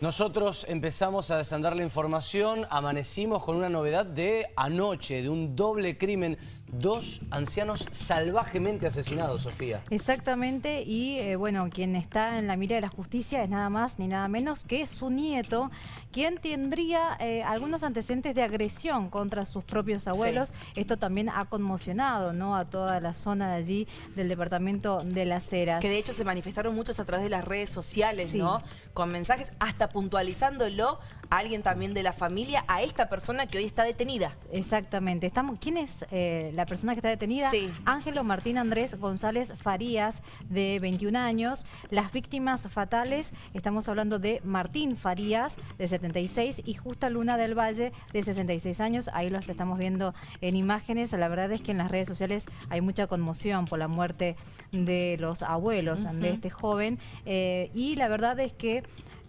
Nosotros empezamos a desandar la información, amanecimos con una novedad de anoche, de un doble crimen, dos ancianos salvajemente asesinados, Sofía. Exactamente, y eh, bueno, quien está en la mira de la justicia es nada más ni nada menos que su nieto, quien tendría eh, algunos antecedentes de agresión contra sus propios abuelos. Esto también ha conmocionado ¿no? a toda la zona de allí del departamento de Las Heras. Que de hecho se manifestaron muchos a través de las redes sociales, ¿no? Con mensajes hasta puntualizándolo alguien también de la familia, a esta persona que hoy está detenida. Exactamente. Estamos, ¿Quién es eh, la persona que está detenida? Sí. Ángelo Martín Andrés González Farías, de 21 años. Las víctimas fatales, estamos hablando de Martín Farías, de 76, y Justa Luna del Valle, de 66 años. Ahí los estamos viendo en imágenes. La verdad es que en las redes sociales hay mucha conmoción por la muerte de los abuelos de este joven. Eh, y la verdad es que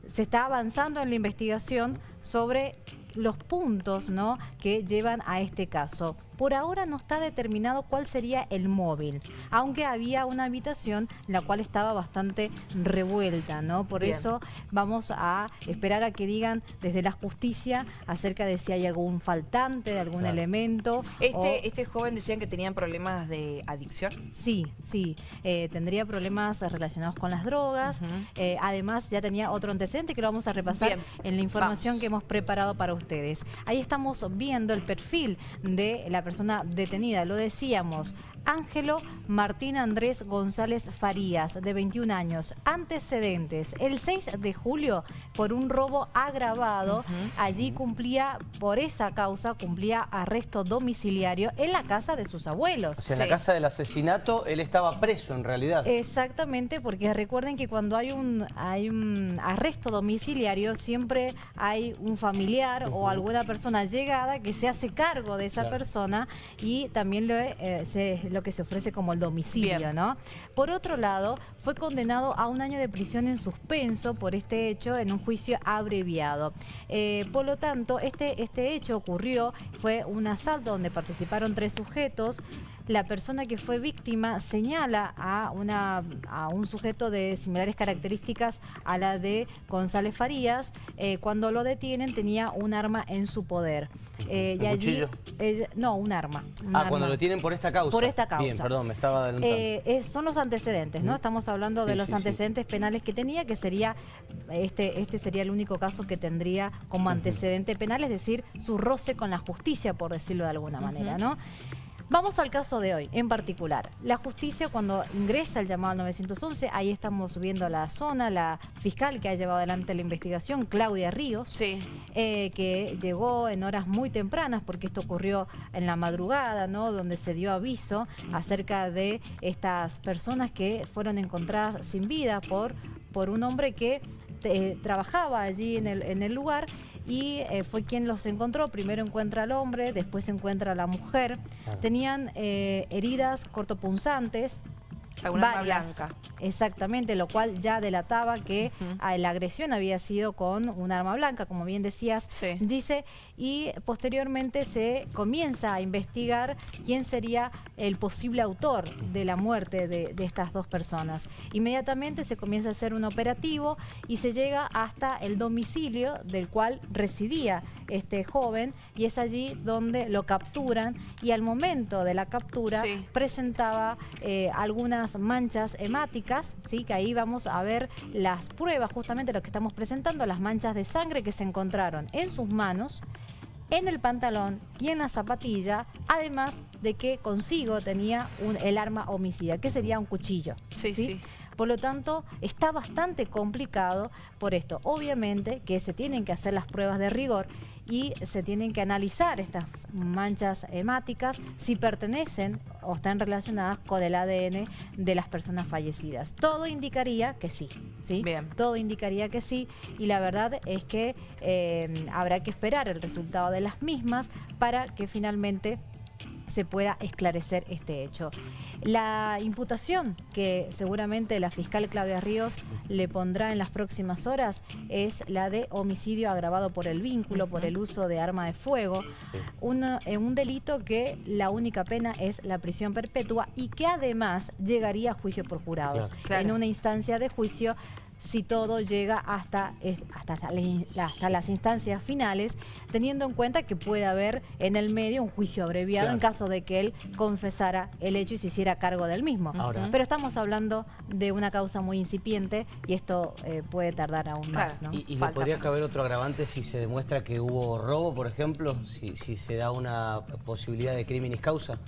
se está avanzando en la investigación sobre los puntos ¿no? que llevan a este caso. Por ahora no está determinado cuál sería el móvil, aunque había una habitación la cual estaba bastante revuelta, ¿no? Por eso vamos a esperar a que digan desde la justicia acerca de si hay algún faltante de algún elemento. Este, ¿Este joven decían que tenían problemas de adicción? Sí, sí. Eh, tendría problemas relacionados con las drogas. Eh, además ya tenía otro antecedente que lo vamos a repasar en la información que hemos preparado para ustedes. Ahí estamos viendo el perfil de la persona detenida, lo decíamos, Ángelo Martín Andrés González Farías, de 21 años. Antecedentes, el 6 de julio, por un robo agravado, allí cumplía, por esa causa, cumplía arresto domiciliario en la casa de sus abuelos. O sea, en la casa del asesinato, él estaba preso en realidad. Exactamente, porque recuerden que cuando hay un, hay un arresto domiciliario, siempre hay un familiar o alguna persona llegada que se hace cargo de esa persona y también lo, eh, se, lo que se ofrece como el domicilio, ¿no? Por otro lado, fue condenado a un año de prisión en suspenso por este hecho en un juicio abreviado. Eh, por lo tanto, este, este hecho ocurrió, fue un asalto donde participaron tres sujetos. La persona que fue víctima señala a, una, a un sujeto de similares características a la de González Farías. Eh, cuando lo detienen tenía un arma en su poder. Eh, ¿Un cuchillo? no, un arma. ah, cuando lo tienen por esta causa. Por esta causa. Bien, perdón, me estaba adelantando. son los antecedentes, ¿no? Estamos hablando de los antecedentes penales que tenía, que sería, este, este sería el único caso que tendría como antecedente penal, es decir, su roce con la justicia, por decirlo de alguna manera, ¿no? Vamos al caso de hoy, en particular. La justicia cuando ingresa el llamado al 911, ahí estamos viendo la zona, la fiscal que ha llevado adelante la investigación, Claudia Ríos, sí. Eh, que llegó en horas muy tempranas, porque esto ocurrió en la madrugada, ¿no? Donde se dio aviso acerca de estas personas que fueron encontradas sin vida por, por un hombre que eh, trabajaba allí en el, en el lugar y eh, fue quien los encontró. Primero encuentra al hombre, después encuentra a la mujer. Tenían eh, heridas cortopunzantes, una arma blanca. Exactamente, lo cual ya delataba que la agresión había sido con un arma blanca, como bien decías, dice, y posteriormente se comienza a investigar quién sería el posible autor de la muerte de, de estas dos personas. Inmediatamente se comienza a hacer un operativo y se llega hasta el domicilio del cual residía este joven y es allí donde lo capturan y al momento de la captura presentaba eh, algunas manchas hemáticas, ¿sí? que ahí vamos a ver las pruebas, justamente lo que estamos presentando, las manchas de sangre que se encontraron en sus manos, en el pantalón y en la zapatilla, además de que consigo tenía un, el arma homicida, que sería un cuchillo. Sí, sí. Por lo tanto, está bastante complicado por esto. Obviamente que se tienen que hacer las pruebas de rigor y se tienen que analizar estas manchas hemáticas si pertenecen o están relacionadas con el ADN de las personas fallecidas. Todo indicaría que sí, ¿sí? Bien. Todo indicaría que sí y la verdad es que eh, habrá que esperar el resultado de las mismas para que finalmente se pueda esclarecer este hecho. La imputación que seguramente la fiscal Claudia Ríos le pondrá en las próximas horas es la de homicidio agravado por el vínculo, por el uso de arma de fuego, eh, un delito que la única pena es la prisión perpetua y que además llegaría a juicio por jurados. En una instancia de juicio si todo llega hasta, hasta, hasta las instancias finales, teniendo en cuenta que puede haber en el medio un juicio abreviado en caso de que él confesara el hecho y se hiciera cargo del mismo. Pero estamos hablando de una causa muy incipiente y esto eh, puede tardar aún más. ¿Y, y podría caber otro agravante si se demuestra que hubo robo, por ejemplo? Si, si se da una posibilidad de crímenes causa.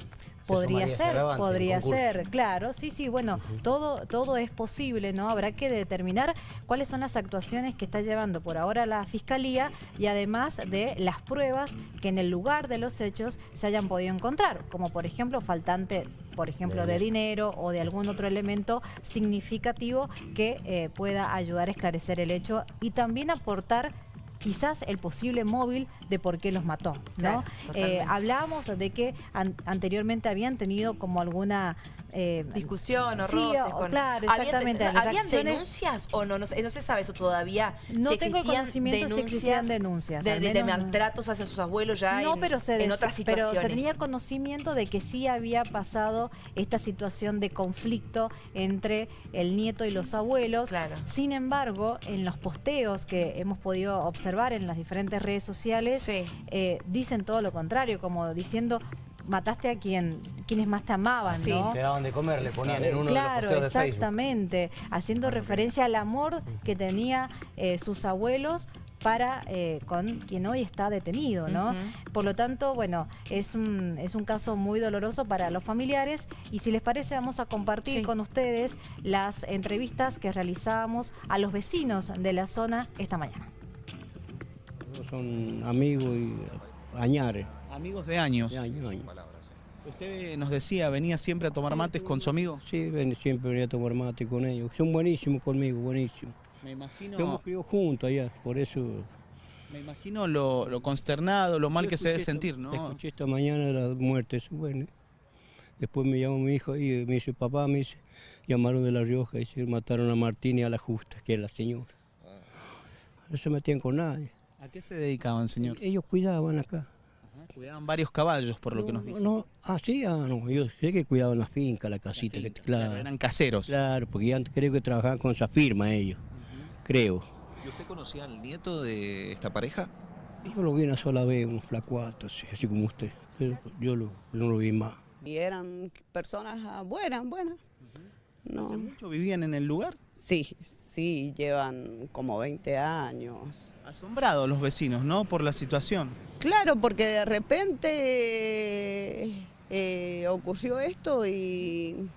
Podría ser, podría ser, claro, sí, sí, bueno, todo, todo es posible, ¿no? Habrá que determinar cuáles son las actuaciones que está llevando por ahora la Fiscalía y además de las pruebas que en el lugar de los hechos se hayan podido encontrar, como por ejemplo faltante por ejemplo, de dinero o de algún otro elemento significativo que eh, pueda ayudar a esclarecer el hecho y también aportar quizás el posible móvil de por qué los mató. ¿no? Eh, hablábamos de que anteriormente habían tenido como alguna eh, discusión o roces. Claro, exactamente. ¿Habían, denuncias o no? No, se sabe eso todavía. No tengo conocimiento si existían denuncias. De, maltratos hacia sus abuelos ya no, pero se en otras situaciones. Pero se tenía conocimiento de que sí había pasado esta situación de conflicto entre el nieto y los abuelos. Claro. Sin embargo, en los posteos que hemos podido observar en las diferentes redes sociales, eh, dicen todo lo contrario, como diciendo mataste a quien quienes más te amaban, sí. Te daban de comer, le ponían en uno de los posteos de exactamente, haciendo referencia al amor que tenía eh, sus abuelos para eh, con quien hoy está detenido, ¿no? Por lo tanto, bueno, es un, es un caso muy doloroso para los familiares y si les parece vamos a compartir con ustedes las entrevistas que realizábamos a los vecinos de la zona esta mañana. Son amigos y añares. Amigos de años. Usted nos decía, venía siempre a tomar mates con su amigo. Sí, siempre venía a tomar mate con ellos. Son buenísimos conmigo, buenísimos. Me imagino... Hemos criado juntos allá, por eso... Me imagino lo, consternado, lo mal que se debe sentir, ¿no? Escuché esta mañana la muerte bueno. Después me llamó mi hijo y me dice, papá, me dice, llamaron de La Rioja y se mataron a Martín y a la Justa, que es la señora. No se metían con nadie. ¿A qué se dedicaban, señor? Ellos cuidaban acá. Cuidaban varios caballos, por lo que nos dicen. No, ah, sí, ah, no, yo sé que cuidaban la finca, la casita. claro, eran caseros. Claro, porque ya creo que trabajaban con esa firma ellos, creo. ¿Y usted conocía al nieto de esta pareja? Yo lo vi una sola vez, un flacuato, así, como usted. yo, no lo vi más. Y eran personas ah, buenas, buenas. ¿Hace mucho vivían en el lugar? Sí, sí, llevan como 20 años. Asombrados los vecinos, ¿no? Por la situación. Claro, porque de repente eh, ocurrió esto y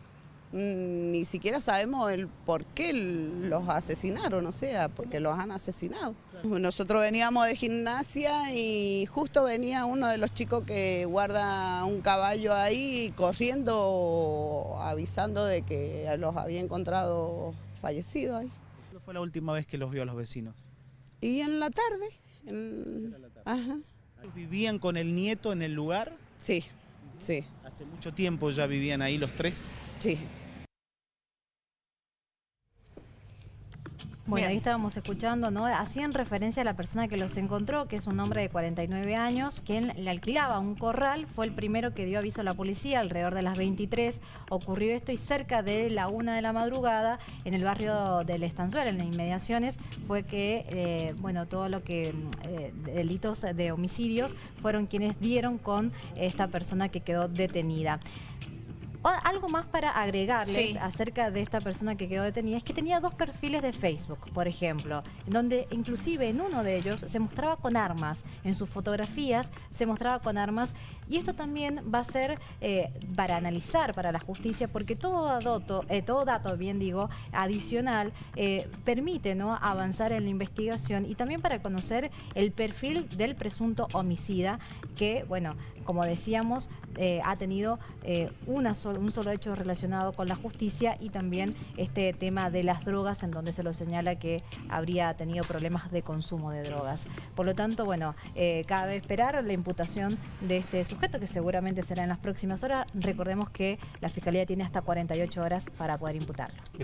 ni siquiera sabemos el por qué los asesinaron, o sea, porque los han asesinado. Nosotros veníamos de gimnasia y justo venía uno de los chicos que guarda un caballo ahí corriendo, avisando de que los había encontrado fallecidos ahí. ¿Cuándo fue la última vez que los vio a los vecinos? Y en la tarde. Ajá. ¿Vivían con el nieto en el lugar? Sí, sí. ¿Hace mucho tiempo ya vivían ahí los tres? Sí. Bueno, ahí estábamos escuchando, ¿no? Hacían referencia a la persona que los encontró, que es un hombre de 49 años, quien le alquilaba un corral, fue el primero que dio aviso a la policía, alrededor de las 23 ocurrió esto y cerca de la una de la madrugada, en el barrio del Estanzuela, en las inmediaciones, fue que, eh, bueno, todo lo que, eh, delitos de homicidios, fueron quienes dieron con esta persona que quedó detenida algo más para agregarles acerca de esta persona que quedó detenida es que tenía dos perfiles de Facebook, por ejemplo, donde inclusive en uno de ellos se mostraba con armas, en sus fotografías se mostraba con armas y esto también va a ser eh, para analizar para la justicia porque todo dato, eh, todo dato bien digo, adicional eh, permite ¿no? avanzar en la investigación y también para conocer el perfil del presunto homicida que, bueno, como decíamos, ha tenido sola un solo hecho relacionado con la justicia y también este tema de las drogas en donde se lo señala que habría tenido problemas de consumo de drogas. Por lo tanto, bueno, eh, cabe esperar la imputación de este sujeto que seguramente será en las próximas horas. Recordemos que la Fiscalía tiene hasta 48 horas para poder imputarlo.